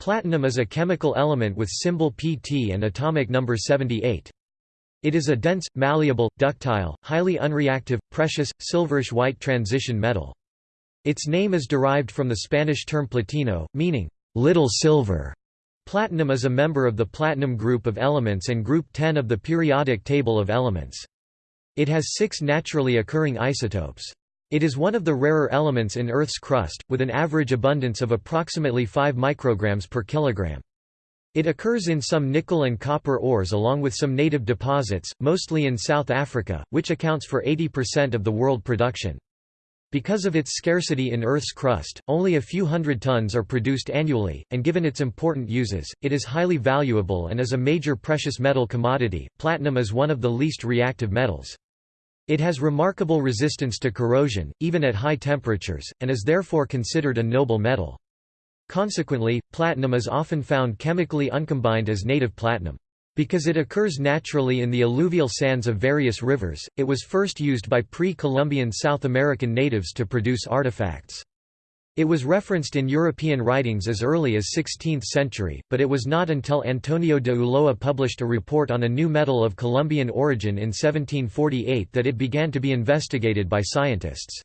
Platinum is a chemical element with symbol Pt and atomic number 78. It is a dense, malleable, ductile, highly unreactive, precious, silverish-white transition metal. Its name is derived from the Spanish term platino, meaning, little silver. Platinum is a member of the platinum group of elements and group 10 of the periodic table of elements. It has six naturally occurring isotopes. It is one of the rarer elements in Earth's crust, with an average abundance of approximately 5 micrograms per kilogram. It occurs in some nickel and copper ores along with some native deposits, mostly in South Africa, which accounts for 80% of the world production. Because of its scarcity in Earth's crust, only a few hundred tons are produced annually, and given its important uses, it is highly valuable and is a major precious metal commodity. Platinum is one of the least reactive metals. It has remarkable resistance to corrosion, even at high temperatures, and is therefore considered a noble metal. Consequently, platinum is often found chemically uncombined as native platinum. Because it occurs naturally in the alluvial sands of various rivers, it was first used by pre-Columbian South American natives to produce artifacts. It was referenced in European writings as early as 16th century, but it was not until Antonio de Ulloa published a report on a new metal of Colombian origin in 1748 that it began to be investigated by scientists.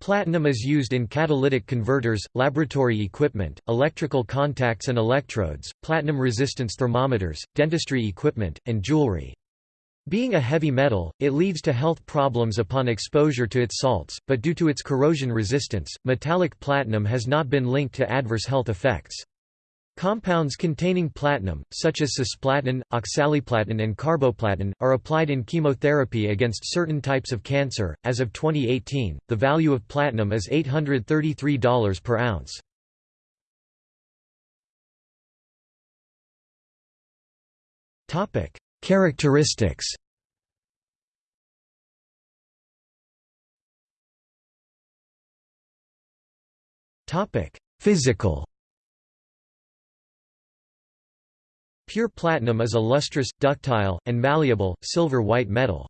Platinum is used in catalytic converters, laboratory equipment, electrical contacts and electrodes, platinum resistance thermometers, dentistry equipment, and jewelry. Being a heavy metal, it leads to health problems upon exposure to its salts, but due to its corrosion resistance, metallic platinum has not been linked to adverse health effects. Compounds containing platinum, such as cisplatin, oxaliplatin, and carboplatin, are applied in chemotherapy against certain types of cancer. As of 2018, the value of platinum is $833 per ounce. Topic: Characteristics Physical Pure platinum is a lustrous, ductile, and malleable, silver-white metal.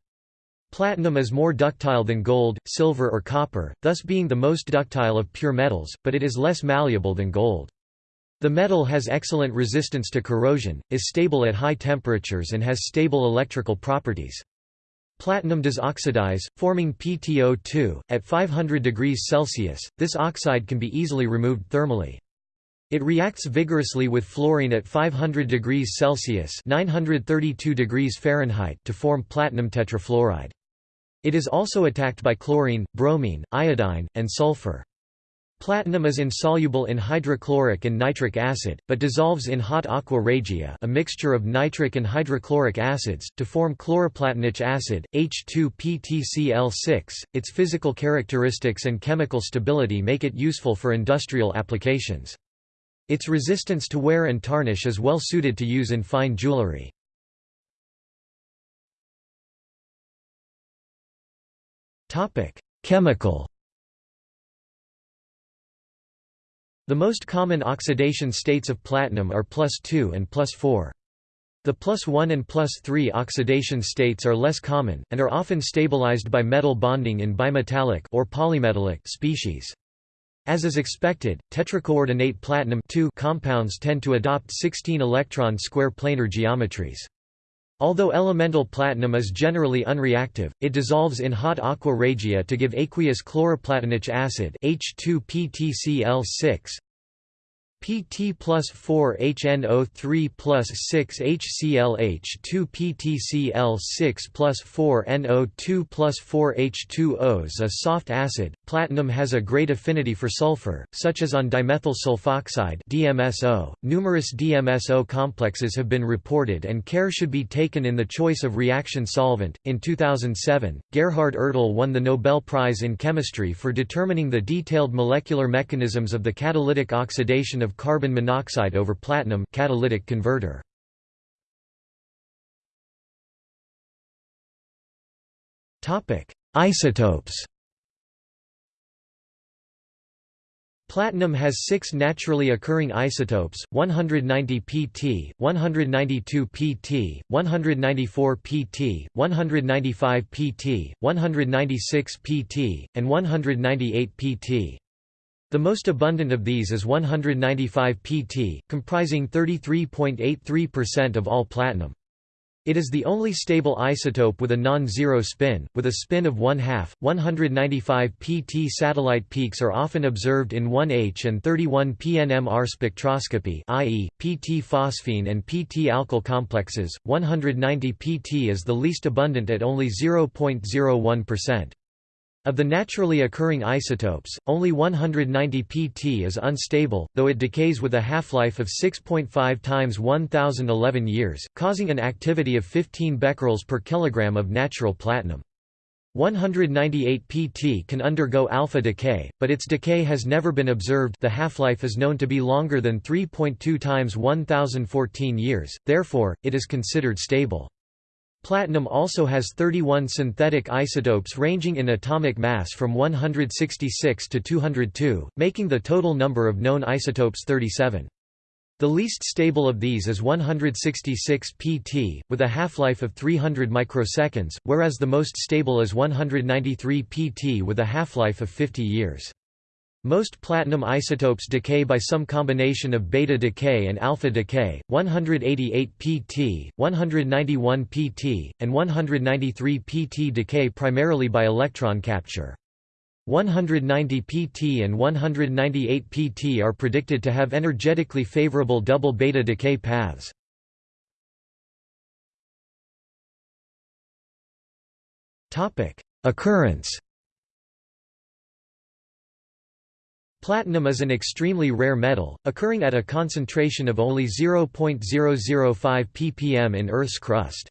Platinum is more ductile than gold, silver or copper, thus being the most ductile of pure metals, but it is less malleable than gold. The metal has excellent resistance to corrosion, is stable at high temperatures and has stable electrical properties. Platinum does oxidize, forming PTO2, at 500 degrees Celsius, this oxide can be easily removed thermally. It reacts vigorously with fluorine at 500 degrees Celsius 932 degrees Fahrenheit to form platinum tetrafluoride. It is also attacked by chlorine, bromine, iodine, and sulfur. Platinum is insoluble in hydrochloric and nitric acid, but dissolves in hot aqua regia a mixture of nitric and hydrochloric acids, to form chloroplatinic acid, H2PtCl6. Its physical characteristics and chemical stability make it useful for industrial applications. Its resistance to wear and tarnish is well suited to use in fine jewelry. Chemical The most common oxidation states of platinum are plus 2 and plus 4. The plus 1 and plus 3 oxidation states are less common, and are often stabilized by metal bonding in bimetallic or polymetallic species. As is expected, tetracoordinate platinum compounds tend to adopt 16 electron square planar geometries. Although elemental platinum is generally unreactive, it dissolves in hot aqua regia to give aqueous chloroplatinic acid H2PtCl6 Pt plus 4 HNO3 plus 6 HClH 2 PtCl6 plus 4 NO2 plus 4 H2Os a soft acid. Platinum has a great affinity for sulfur, such as on dimethyl sulfoxide DMSO. Numerous DMSO complexes have been reported and care should be taken in the choice of reaction solvent. In 2007, Gerhard Ertl won the Nobel Prize in Chemistry for determining the detailed molecular mechanisms of the catalytic oxidation of carbon monoxide over platinum catalytic converter. Topic: Isotopes. Platinum has six naturally occurring isotopes, 190 pt, 192 pt, 194 pt, 195 pt, 196 pt, and 198 pt. The most abundant of these is 195 pt, comprising 33.83% of all platinum. It is the only stable isotope with a non-zero spin, with a spin of 1 half. 195 pt satellite peaks are often observed in 1H and 31 PNMR spectroscopy, i.e., pt phosphine and pt alkyl complexes. 190 pt is the least abundant at only 0.01%. Of the naturally occurring isotopes, only 190 pt is unstable, though it decays with a half-life of 6.5 times 1011 years, causing an activity of 15 becquerels per kilogram of natural platinum. 198 pt can undergo alpha decay, but its decay has never been observed the half-life is known to be longer than 3.2 times 1014 years, therefore, it is considered stable. Platinum also has 31 synthetic isotopes ranging in atomic mass from 166 to 202, making the total number of known isotopes 37. The least stable of these is 166 pt, with a half-life of 300 microseconds, whereas the most stable is 193 pt with a half-life of 50 years. Most platinum isotopes decay by some combination of beta decay and alpha decay, 188 pt, 191 pt, and 193 pt decay primarily by electron capture. 190 pt and 198 pt are predicted to have energetically favorable double beta decay paths. Occurrence Platinum is an extremely rare metal, occurring at a concentration of only 0.005 ppm in Earth's crust.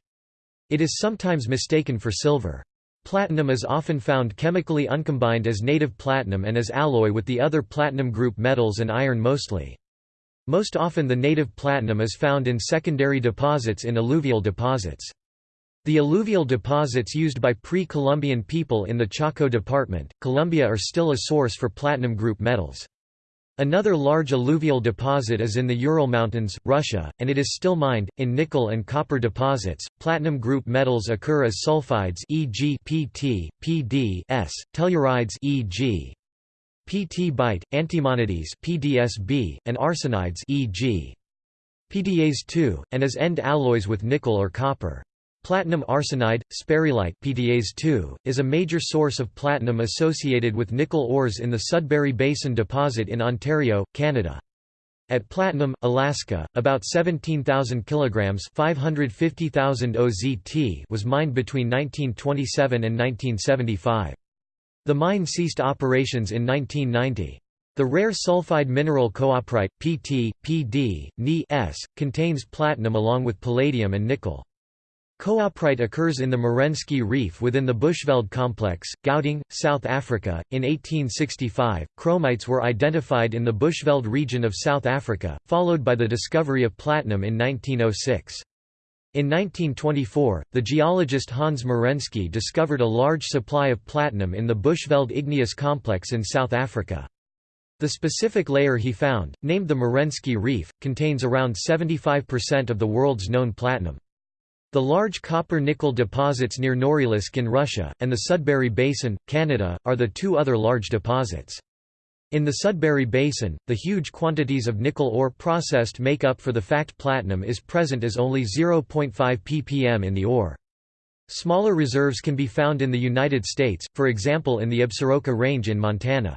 It is sometimes mistaken for silver. Platinum is often found chemically uncombined as native platinum and as alloy with the other platinum group metals and iron mostly. Most often the native platinum is found in secondary deposits in alluvial deposits. The alluvial deposits used by pre-Columbian people in the Chocó department, Colombia are still a source for platinum group metals. Another large alluvial deposit is in the Ural Mountains, Russia, and it is still mined. In nickel and copper deposits, platinum group metals occur as sulfides, e.g., Pt, Pd, S, tellurides, e.g., Pt bite, antimonides, PDSB, and arsenides, e.g., PDAs2, and as end alloys with nickel or copper. Platinum arsenide, sperrylite PDAs2, is a major source of platinum associated with nickel ores in the Sudbury Basin deposit in Ontario, Canada. At Platinum, Alaska, about 17,000 kilograms (550,000 OZT) was mined between 1927 and 1975. The mine ceased operations in 1990. The rare sulfide mineral cooperite, PT, PD, Ni S, contains platinum along with palladium and nickel. Cooperite occurs in the Merensky Reef within the Bushveld complex, Gauteng, South Africa. In 1865, chromites were identified in the Bushveld region of South Africa, followed by the discovery of platinum in 1906. In 1924, the geologist Hans Merensky discovered a large supply of platinum in the Bushveld igneous complex in South Africa. The specific layer he found, named the Merensky Reef, contains around 75% of the world's known platinum. The large copper-nickel deposits near Norilsk in Russia, and the Sudbury Basin, Canada, are the two other large deposits. In the Sudbury Basin, the huge quantities of nickel ore processed make up for the fact platinum is present as only 0.5 ppm in the ore. Smaller reserves can be found in the United States, for example in the Absaroka Range in Montana.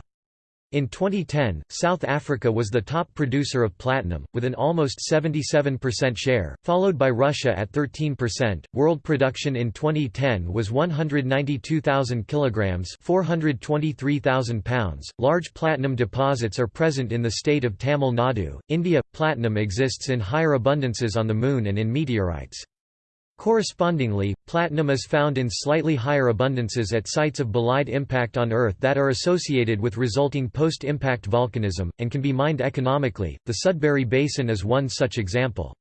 In 2010, South Africa was the top producer of platinum, with an almost 77% share, followed by Russia at 13%. World production in 2010 was 192,000 kilograms, 423,000 pounds. Large platinum deposits are present in the state of Tamil Nadu, India. Platinum exists in higher abundances on the Moon and in meteorites. Correspondingly, platinum is found in slightly higher abundances at sites of bolide impact on Earth that are associated with resulting post-impact volcanism, and can be mined economically. The Sudbury Basin is one such example.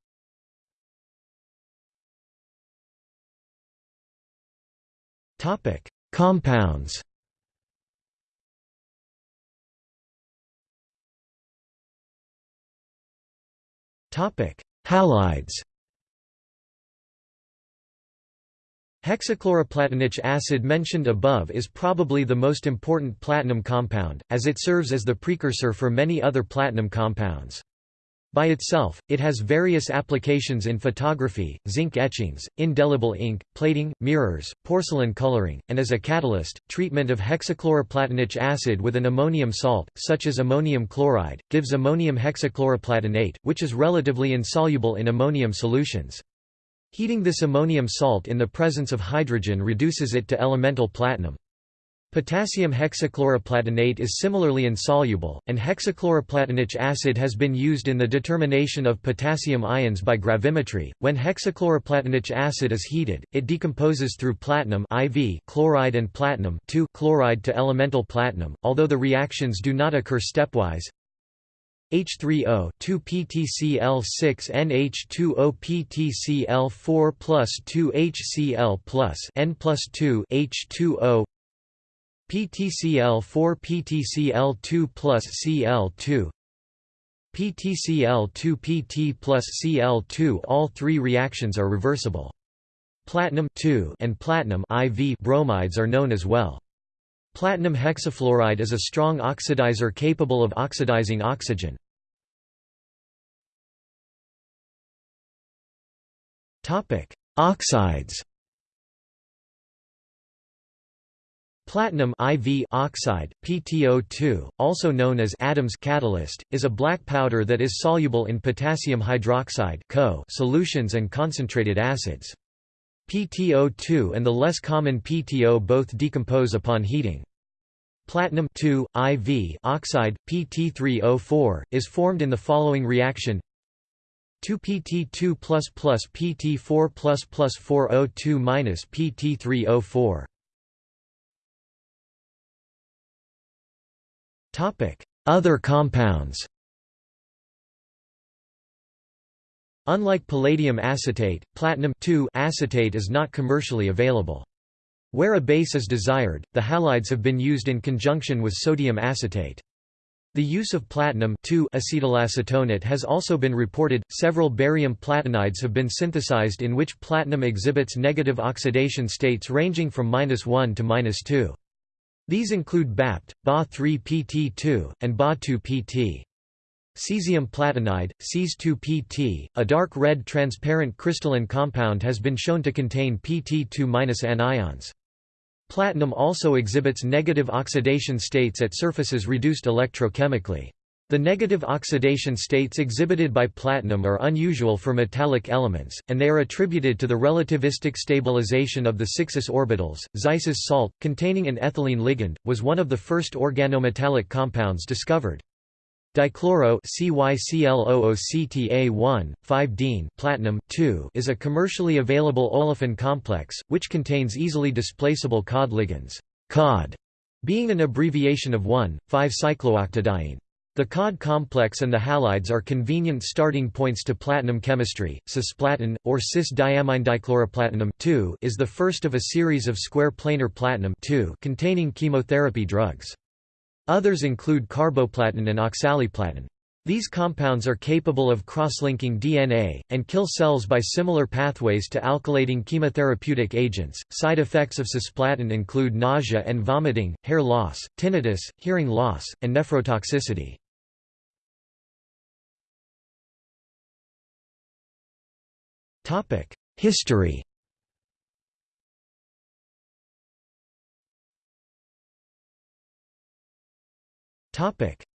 Compounds Halides Hexachloroplatinic acid mentioned above is probably the most important platinum compound, as it serves as the precursor for many other platinum compounds. By itself, it has various applications in photography, zinc etchings, indelible ink, plating, mirrors, porcelain coloring, and as a catalyst, treatment of hexachloroplatinic acid with an ammonium salt, such as ammonium chloride, gives ammonium hexachloroplatinate, which is relatively insoluble in ammonium solutions. Heating this ammonium salt in the presence of hydrogen reduces it to elemental platinum. Potassium hexachloroplatinate is similarly insoluble, and hexachloroplatinic acid has been used in the determination of potassium ions by gravimetry. When hexachloroplatinic acid is heated, it decomposes through platinum IV chloride and platinum chloride to elemental platinum, although the reactions do not occur stepwise. H3O 2 PTCl6 NH2O PTCl4 plus 2 HCl plus N plus 2 H2O PTCl4 PTCl2 plus Cl2 PTCl2 PT plus Cl2 All three reactions are reversible. Platinum and platinum IV bromides are known as well. Platinum hexafluoride is a strong oxidizer capable of oxidizing oxygen. Oxides Platinum IV oxide, PTO2, also known as Adams catalyst, is a black powder that is soluble in potassium hydroxide solutions and concentrated acids. PTO2 and the less common PTO both decompose upon heating. Platinum IV oxide, PT3O4, is formed in the following reaction 2PT2 plus plus PT4 plus plus 4O2 minus PT3O4. Other compounds Unlike palladium acetate, platinum acetate is not commercially available. Where a base is desired, the halides have been used in conjunction with sodium acetate. The use of platinum acetylacetonate has also been reported. Several barium platinides have been synthesized in which platinum exhibits negative oxidation states ranging from -1 to -2. These include BAPT, Ba3PT2, and Ba2PT. Cesium platinide, Ces2PT, a dark red transparent crystalline compound has been shown to contain Pt2- anions. Platinum also exhibits negative oxidation states at surfaces reduced electrochemically. The negative oxidation states exhibited by platinum are unusual for metallic elements, and they are attributed to the relativistic stabilization of the 6s orbitals. Zeise's salt, containing an ethylene ligand, was one of the first organometallic compounds discovered. Dichloro CYCLOOCTA1, 5-dene platinum is a commercially available olefin complex, which contains easily displaceable COD ligands, COD being an abbreviation of 1,5-cyclooctadiene. The COD complex and the halides are convenient starting points to platinum chemistry. Cisplatin, or cis-diamminedichloroplatinum is the first of a series of square planar platinum containing chemotherapy drugs. Others include carboplatin and oxaliplatin. These compounds are capable of cross-linking DNA, and kill cells by similar pathways to alkylating chemotherapeutic agents. Side effects of cisplatin include nausea and vomiting, hair loss, tinnitus, hearing loss, and nephrotoxicity. History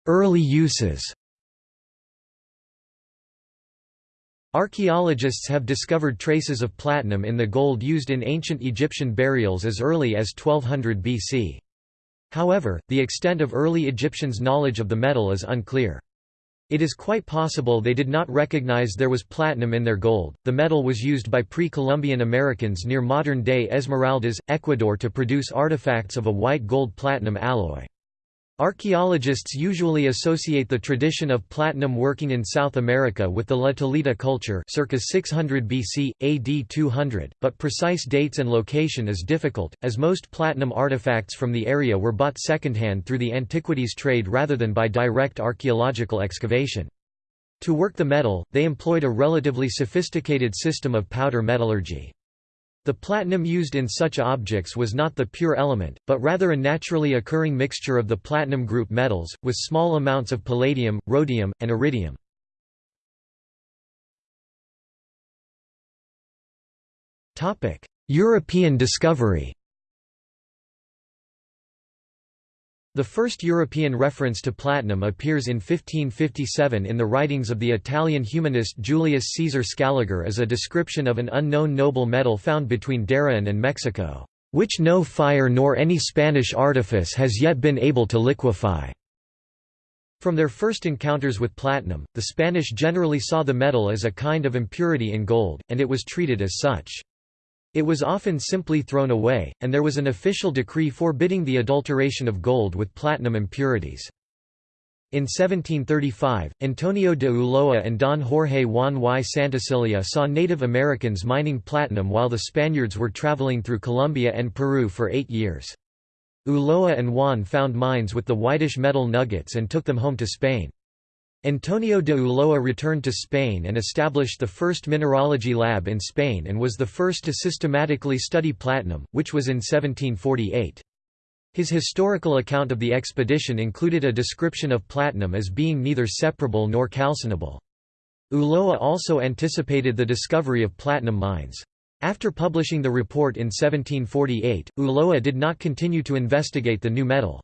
Early uses Archaeologists have discovered traces of platinum in the gold used in ancient Egyptian burials as early as 1200 BC. However, the extent of early Egyptians' knowledge of the metal is unclear. It is quite possible they did not recognize there was platinum in their gold. The metal was used by pre Columbian Americans near modern day Esmeraldas, Ecuador to produce artifacts of a white gold platinum alloy. Archaeologists usually associate the tradition of platinum working in South America with the La Tolita culture circa 600 BC, AD 200, but precise dates and location is difficult, as most platinum artifacts from the area were bought secondhand through the antiquities trade rather than by direct archaeological excavation. To work the metal, they employed a relatively sophisticated system of powder metallurgy. The platinum used in such objects was not the pure element, but rather a naturally occurring mixture of the platinum group metals, with small amounts of palladium, rhodium, and iridium. European discovery The first European reference to platinum appears in 1557 in the writings of the Italian humanist Julius Caesar Scaliger as a description of an unknown noble metal found between Darien and Mexico, "...which no fire nor any Spanish artifice has yet been able to liquefy." From their first encounters with platinum, the Spanish generally saw the metal as a kind of impurity in gold, and it was treated as such. It was often simply thrown away, and there was an official decree forbidding the adulteration of gold with platinum impurities. In 1735, Antonio de Ulloa and Don Jorge Juan y Santacilia saw Native Americans mining platinum while the Spaniards were traveling through Colombia and Peru for eight years. Ulloa and Juan found mines with the whitish metal nuggets and took them home to Spain. Antonio de Ulloa returned to Spain and established the first mineralogy lab in Spain and was the first to systematically study platinum, which was in 1748. His historical account of the expedition included a description of platinum as being neither separable nor calcinable. Ulloa also anticipated the discovery of platinum mines. After publishing the report in 1748, Ulloa did not continue to investigate the new metal.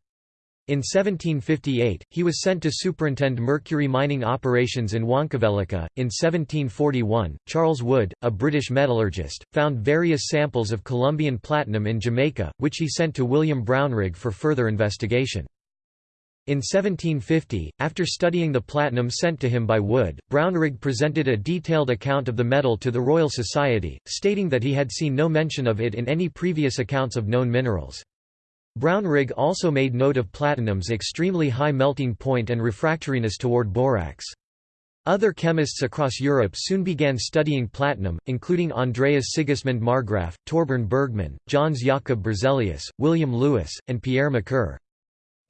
In 1758, he was sent to superintend mercury mining operations in Huancavelica. In 1741, Charles Wood, a British metallurgist, found various samples of Colombian platinum in Jamaica, which he sent to William Brownrigg for further investigation. In 1750, after studying the platinum sent to him by Wood, Brownrigg presented a detailed account of the metal to the Royal Society, stating that he had seen no mention of it in any previous accounts of known minerals. Brownrigg also made note of platinum's extremely high melting point and refractoriness toward borax. Other chemists across Europe soon began studying platinum, including Andreas Sigismund Marggraf, Torbern Bergman, Jöns Jakob Berzelius, William Lewis, and Pierre Macquer.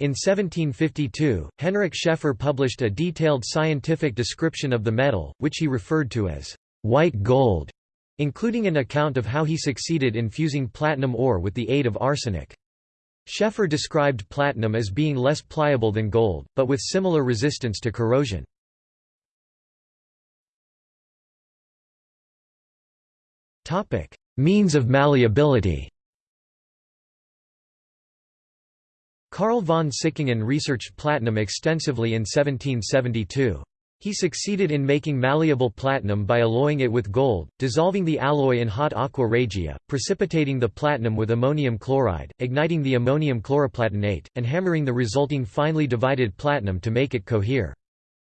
In 1752, Henrik Scheffer published a detailed scientific description of the metal, which he referred to as white gold, including an account of how he succeeded in fusing platinum ore with the aid of arsenic. Scheffer described platinum as being less pliable than gold, but with similar resistance to corrosion. Means of malleability Carl von Sickingen researched platinum extensively in 1772. He succeeded in making malleable platinum by alloying it with gold, dissolving the alloy in hot aqua regia, precipitating the platinum with ammonium chloride, igniting the ammonium chloroplatinate, and hammering the resulting finely divided platinum to make it cohere.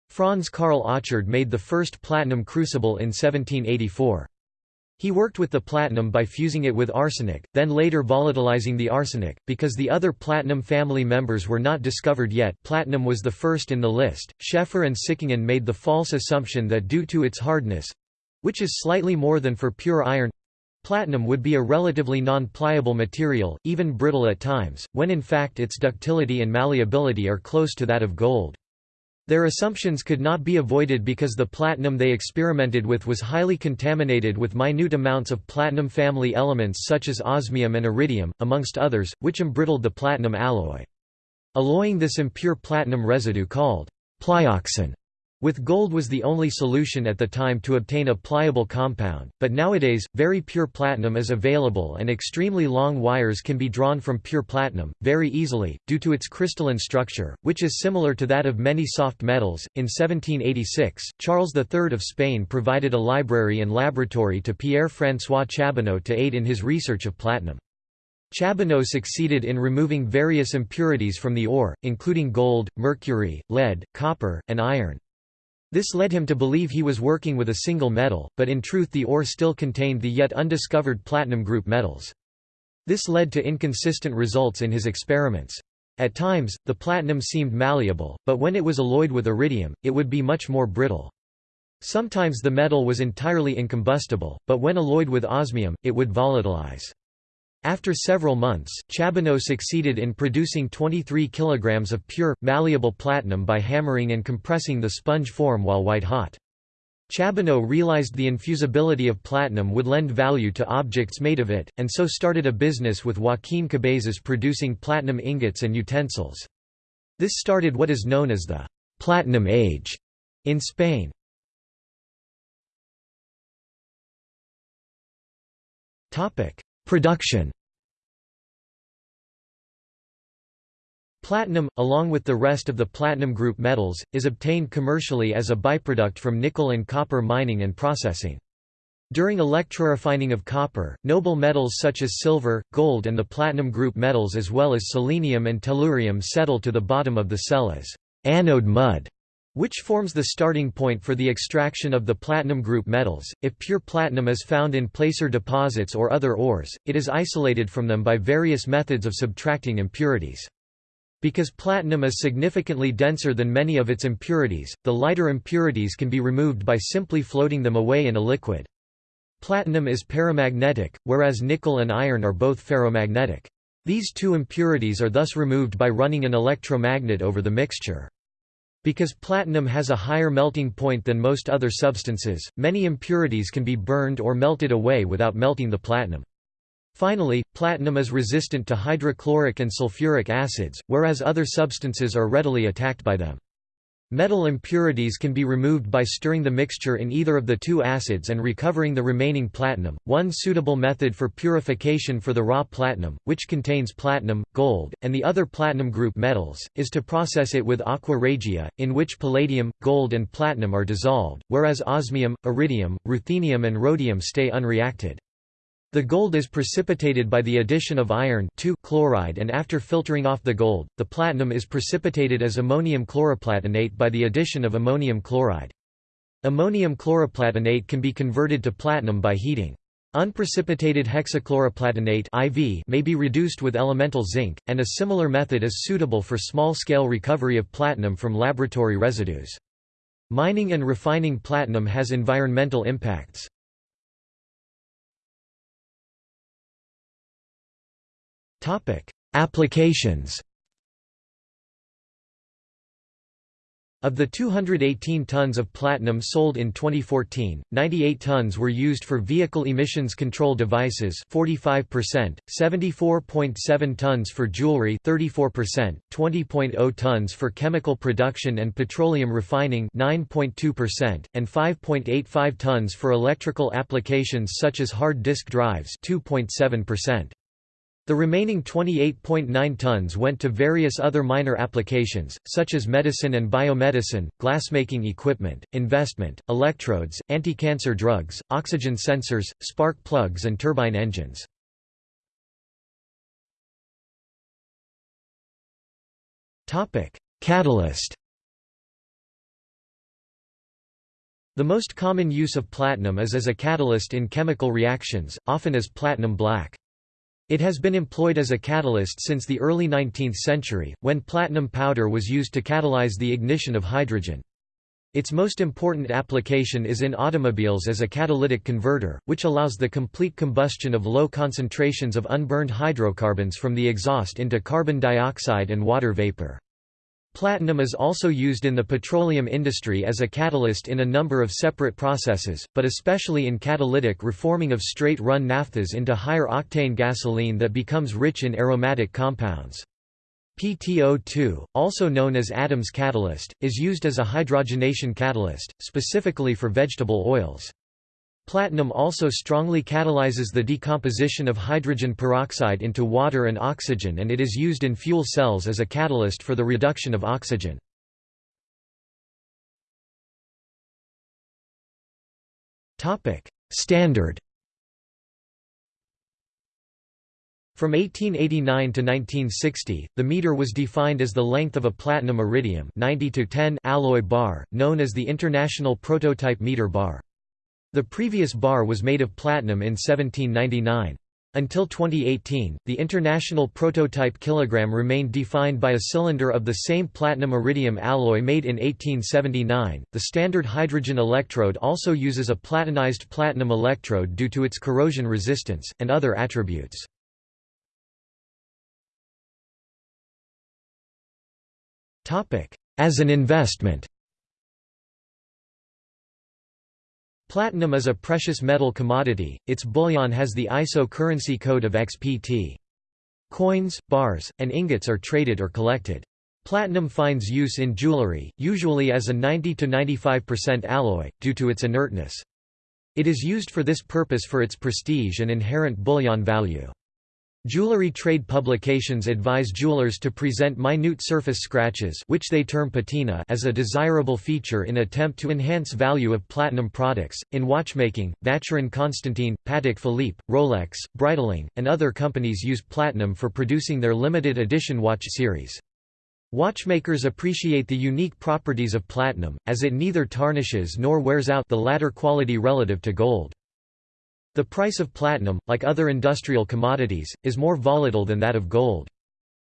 Franz Karl Achard made the first platinum crucible in 1784. He worked with the platinum by fusing it with arsenic, then later volatilizing the arsenic. Because the other platinum family members were not discovered yet, platinum was the first in the list. Scheffer and Sickingen made the false assumption that due to its hardness which is slightly more than for pure iron platinum would be a relatively non-pliable material, even brittle at times, when in fact its ductility and malleability are close to that of gold. Their assumptions could not be avoided because the platinum they experimented with was highly contaminated with minute amounts of platinum family elements such as osmium and iridium, amongst others, which embrittled the platinum alloy. Alloying this impure platinum residue called plyoxen with gold was the only solution at the time to obtain a pliable compound, but nowadays, very pure platinum is available and extremely long wires can be drawn from pure platinum, very easily, due to its crystalline structure, which is similar to that of many soft metals. In 1786, Charles III of Spain provided a library and laboratory to Pierre-François Chabaneau to aid in his research of platinum. Chabaneau succeeded in removing various impurities from the ore, including gold, mercury, lead, copper, and iron. This led him to believe he was working with a single metal, but in truth the ore still contained the yet undiscovered platinum group metals. This led to inconsistent results in his experiments. At times, the platinum seemed malleable, but when it was alloyed with iridium, it would be much more brittle. Sometimes the metal was entirely incombustible, but when alloyed with osmium, it would volatilize. After several months, Chabaneau succeeded in producing 23 kilograms of pure, malleable platinum by hammering and compressing the sponge form while white-hot. Chabaneau realized the infusibility of platinum would lend value to objects made of it, and so started a business with Joaquin Cabezas producing platinum ingots and utensils. This started what is known as the «platinum age» in Spain. Production Platinum, along with the rest of the platinum group metals, is obtained commercially as a byproduct from nickel and copper mining and processing. During electrorefining of copper, noble metals such as silver, gold and the platinum group metals as well as selenium and tellurium settle to the bottom of the cell as anode mud, which forms the starting point for the extraction of the platinum group metals. If pure platinum is found in placer deposits or other ores, it is isolated from them by various methods of subtracting impurities. Because platinum is significantly denser than many of its impurities, the lighter impurities can be removed by simply floating them away in a liquid. Platinum is paramagnetic, whereas nickel and iron are both ferromagnetic. These two impurities are thus removed by running an electromagnet over the mixture. Because platinum has a higher melting point than most other substances, many impurities can be burned or melted away without melting the platinum. Finally, platinum is resistant to hydrochloric and sulfuric acids, whereas other substances are readily attacked by them. Metal impurities can be removed by stirring the mixture in either of the two acids and recovering the remaining platinum. One suitable method for purification for the raw platinum, which contains platinum, gold, and the other platinum group metals, is to process it with aqua regia, in which palladium, gold, and platinum are dissolved, whereas osmium, iridium, ruthenium, and rhodium stay unreacted. The gold is precipitated by the addition of iron chloride and after filtering off the gold, the platinum is precipitated as ammonium chloroplatinate by the addition of ammonium chloride. Ammonium chloroplatinate can be converted to platinum by heating. Unprecipitated hexachloroplatinate IV may be reduced with elemental zinc, and a similar method is suitable for small-scale recovery of platinum from laboratory residues. Mining and refining platinum has environmental impacts. Applications Of the 218 tons of platinum sold in 2014, 98 tons were used for vehicle emissions control devices 45%, 74.7 tons for jewelry 34%, 20.0 tons for chemical production and petroleum refining 9.2%, and 5.85 tons for electrical applications such as hard disk drives 2.7%. The remaining 28.9 tons went to various other minor applications, such as medicine and biomedicine, glassmaking equipment, investment, electrodes, anti-cancer drugs, oxygen sensors, spark plugs and turbine engines. Catalyst The most common use of platinum is as a catalyst in chemical reactions, often as platinum black. It has been employed as a catalyst since the early 19th century, when platinum powder was used to catalyze the ignition of hydrogen. Its most important application is in automobiles as a catalytic converter, which allows the complete combustion of low concentrations of unburned hydrocarbons from the exhaust into carbon dioxide and water vapor. Platinum is also used in the petroleum industry as a catalyst in a number of separate processes, but especially in catalytic reforming of straight-run naphthas into higher-octane gasoline that becomes rich in aromatic compounds. PTO2, also known as Adams catalyst, is used as a hydrogenation catalyst, specifically for vegetable oils. Platinum also strongly catalyzes the decomposition of hydrogen peroxide into water and oxygen and it is used in fuel cells as a catalyst for the reduction of oxygen. Standard From 1889 to 1960, the meter was defined as the length of a platinum iridium 90 to 10 alloy bar, known as the International Prototype Meter Bar. The previous bar was made of platinum in 1799. Until 2018, the international prototype kilogram remained defined by a cylinder of the same platinum iridium alloy made in 1879. The standard hydrogen electrode also uses a platinized platinum electrode due to its corrosion resistance, and other attributes. As an investment Platinum is a precious metal commodity, its bullion has the ISO currency code of XPT. Coins, bars, and ingots are traded or collected. Platinum finds use in jewelry, usually as a 90–95% alloy, due to its inertness. It is used for this purpose for its prestige and inherent bullion value. Jewelry trade publications advise jewelers to present minute surface scratches which they term patina as a desirable feature in attempt to enhance value of platinum products. In watchmaking, Vacheron Constantin, Patek Philippe, Rolex, Breitling, and other companies use platinum for producing their limited edition watch series. Watchmakers appreciate the unique properties of platinum, as it neither tarnishes nor wears out the latter quality relative to gold. The price of platinum, like other industrial commodities, is more volatile than that of gold.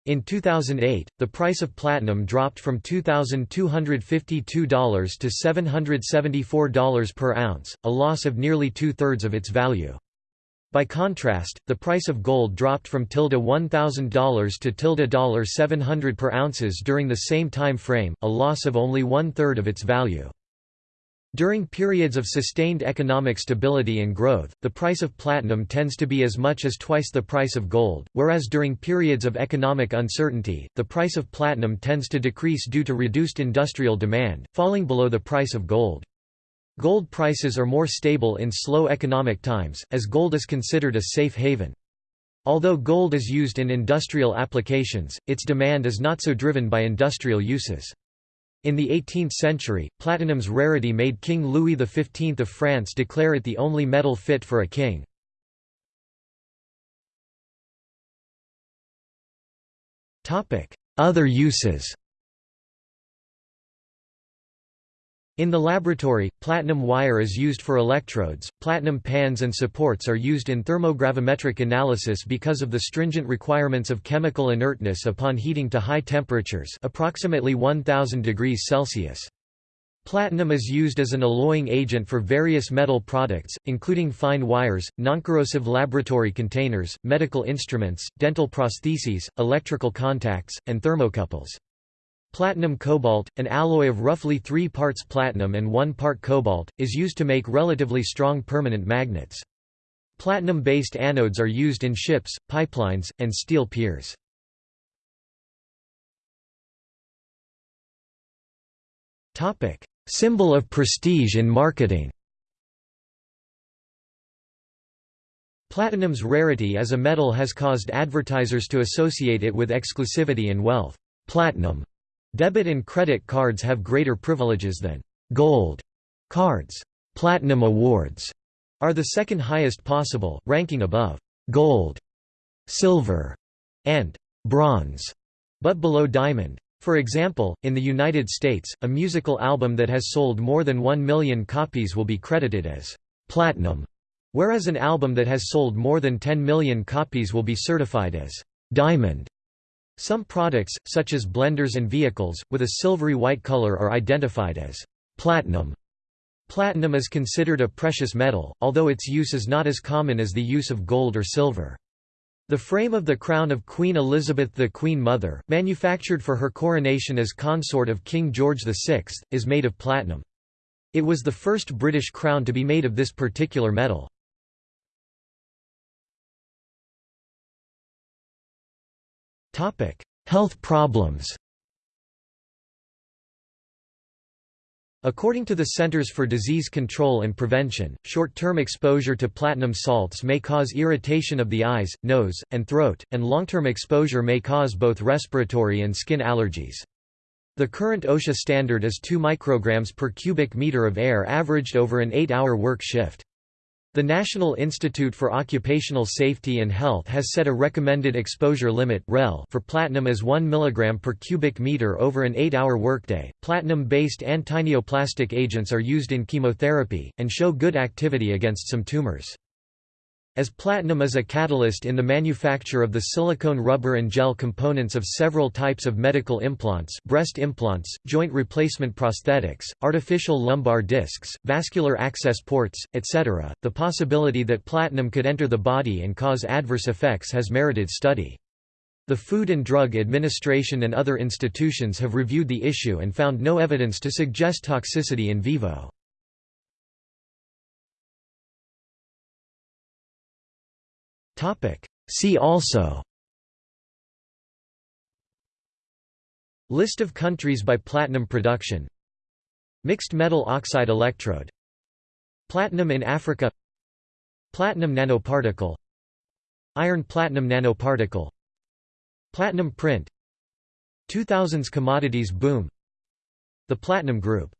In 2008, the price of platinum dropped from $2,252 to $774 per ounce, a loss of nearly two-thirds of its value. By contrast, the price of gold dropped from tilde $1,000 to tilde 700 per ounces during the same time frame, a loss of only one-third of its value. During periods of sustained economic stability and growth, the price of platinum tends to be as much as twice the price of gold, whereas during periods of economic uncertainty, the price of platinum tends to decrease due to reduced industrial demand, falling below the price of gold. Gold prices are more stable in slow economic times, as gold is considered a safe haven. Although gold is used in industrial applications, its demand is not so driven by industrial uses. In the 18th century, platinum's rarity made King Louis XV of France declare it the only metal fit for a king. Other uses In the laboratory, platinum wire is used for electrodes, platinum pans and supports are used in thermogravimetric analysis because of the stringent requirements of chemical inertness upon heating to high temperatures approximately 1000 degrees Celsius. Platinum is used as an alloying agent for various metal products, including fine wires, noncorrosive laboratory containers, medical instruments, dental prostheses, electrical contacts, and thermocouples. Platinum cobalt, an alloy of roughly 3 parts platinum and 1 part cobalt, is used to make relatively strong permanent magnets. Platinum-based anodes are used in ships, pipelines, and steel piers. Symbol of prestige in marketing Platinum's rarity as a metal has caused advertisers to associate it with exclusivity and wealth. Platinum Debit and credit cards have greater privileges than gold cards. Platinum awards are the second highest possible, ranking above gold, silver, and bronze, but below diamond. For example, in the United States, a musical album that has sold more than 1 million copies will be credited as platinum, whereas an album that has sold more than 10 million copies will be certified as diamond. Some products, such as blenders and vehicles, with a silvery white color are identified as platinum. Platinum is considered a precious metal, although its use is not as common as the use of gold or silver. The frame of the crown of Queen Elizabeth the Queen Mother, manufactured for her coronation as consort of King George VI, is made of platinum. It was the first British crown to be made of this particular metal. Health problems According to the Centers for Disease Control and Prevention, short-term exposure to platinum salts may cause irritation of the eyes, nose, and throat, and long-term exposure may cause both respiratory and skin allergies. The current OSHA standard is 2 micrograms per cubic meter of air averaged over an 8-hour work shift. The National Institute for Occupational Safety and Health has set a recommended exposure limit for platinum as 1 mg per cubic meter over an 8-hour workday. Platinum-based antineoplastic agents are used in chemotherapy and show good activity against some tumors. As platinum is a catalyst in the manufacture of the silicone rubber and gel components of several types of medical implants breast implants, joint replacement prosthetics, artificial lumbar discs, vascular access ports, etc., the possibility that platinum could enter the body and cause adverse effects has merited study. The Food and Drug Administration and other institutions have reviewed the issue and found no evidence to suggest toxicity in vivo. See also. List of countries by platinum production. Mixed metal oxide electrode. Platinum in Africa. Platinum nanoparticle. Iron platinum nanoparticle. Platinum print. 2000s commodities boom. The Platinum Group